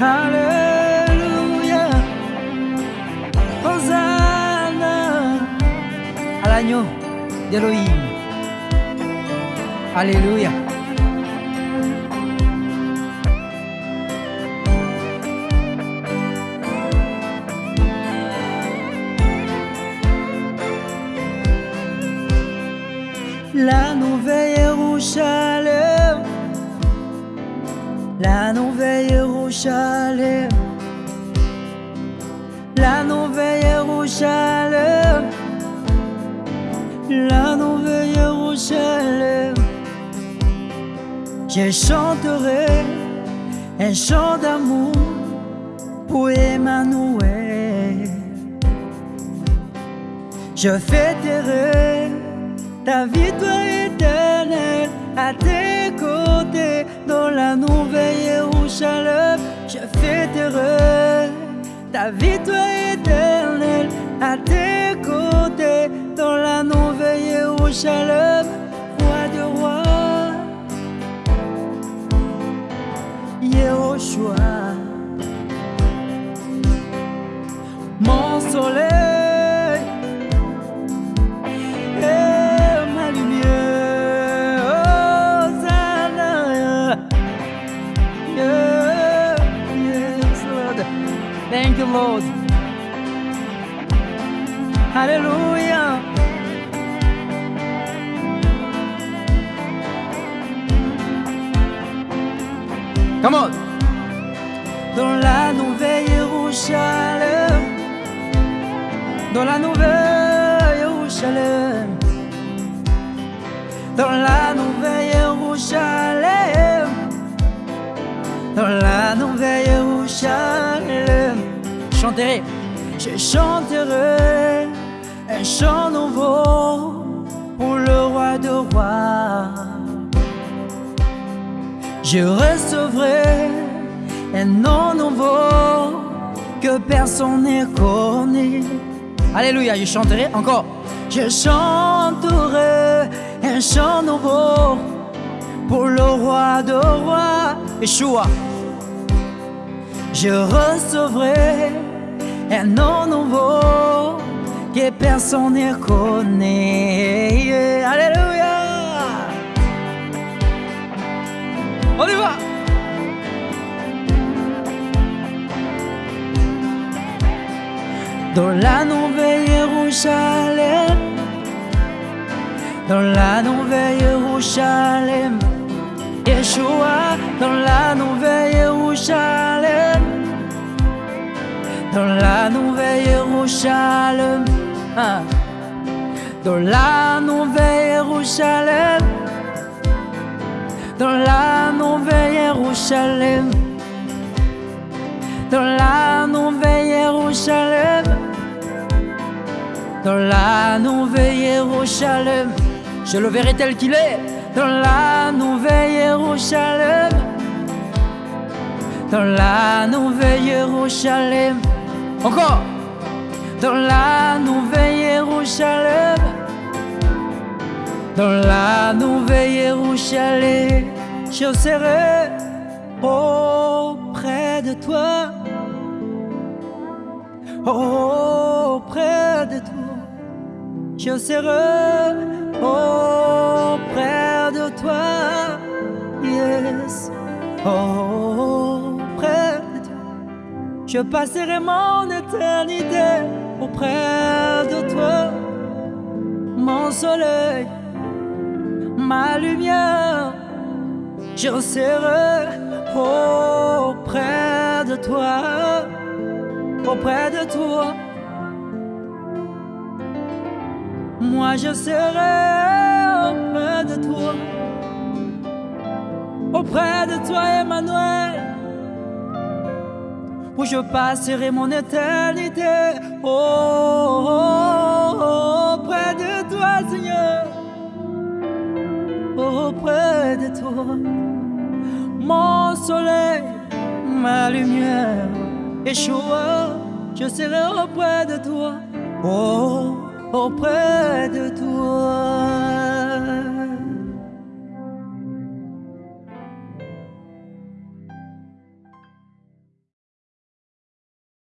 Alléluia. Hosanna à l'agneau d'Elohim. Alléluia. La nouvelle la nouvelle Jérusalem, la nouvelle Jérusalem, la nouvelle Jérusalem. Je chanterai un chant d'amour pour Emmanuel. Je fêterai ta victoire éternelle à tes côtés dans la nouvelle Jérusalem. Je fêterai ta victoire éternelle à tes côtés dans la nouvelle Jérusalem. Roi de roi, Yehoshua, mon soleil. Thank you, Lord. Hallelujah. Come on. Dans la nouvelle Jérusalem, dans la nouvelle Jérusalem, dans la nouvelle Jérusalem, dans la nouvelle. Je chanterai un chant nouveau pour le roi de rois. Je recevrai un nom nouveau que personne ne connaît. Alléluia, je chanterai encore. Je chanterai un chant nouveau pour le roi de rois, Yeshua. Je recevrai un nom nouveau que personne ne connaît. Alléluia. On y va. Dans la nouvelle Jérusalem, dans la nouvelle Jérusalem, Yeshua, dans la nouvelle Jérusalem, dans la nouvelle Jérusalem, ah. dans la nouvelle Jérusalem, dans la nouvelle Jérusalem, dans la nouvelle Jérusalem, dans la nouvelle Jérusalem, je le verrai tel qu'il est, dans la nouvelle Jérusalem, dans la nouvelle Jérusalem, encore, dans la nouvelle Jérusalem, dans la nouvelle Jérusalem, je serai auprès de toi, auprès de toi, je serai auprès je passerai mon éternité auprès de toi, mon soleil ma lumière, je serai auprès de toi, auprès de toi. Moi je serai auprès de toi, auprès de toi Emmanuel, où je passerai mon éternité, oh, oh, oh, de toi Seigneur auprès de toi. Mon soleil, ma lumière, Yeshua, je serai auprès de toi. Oh, auprès de toi.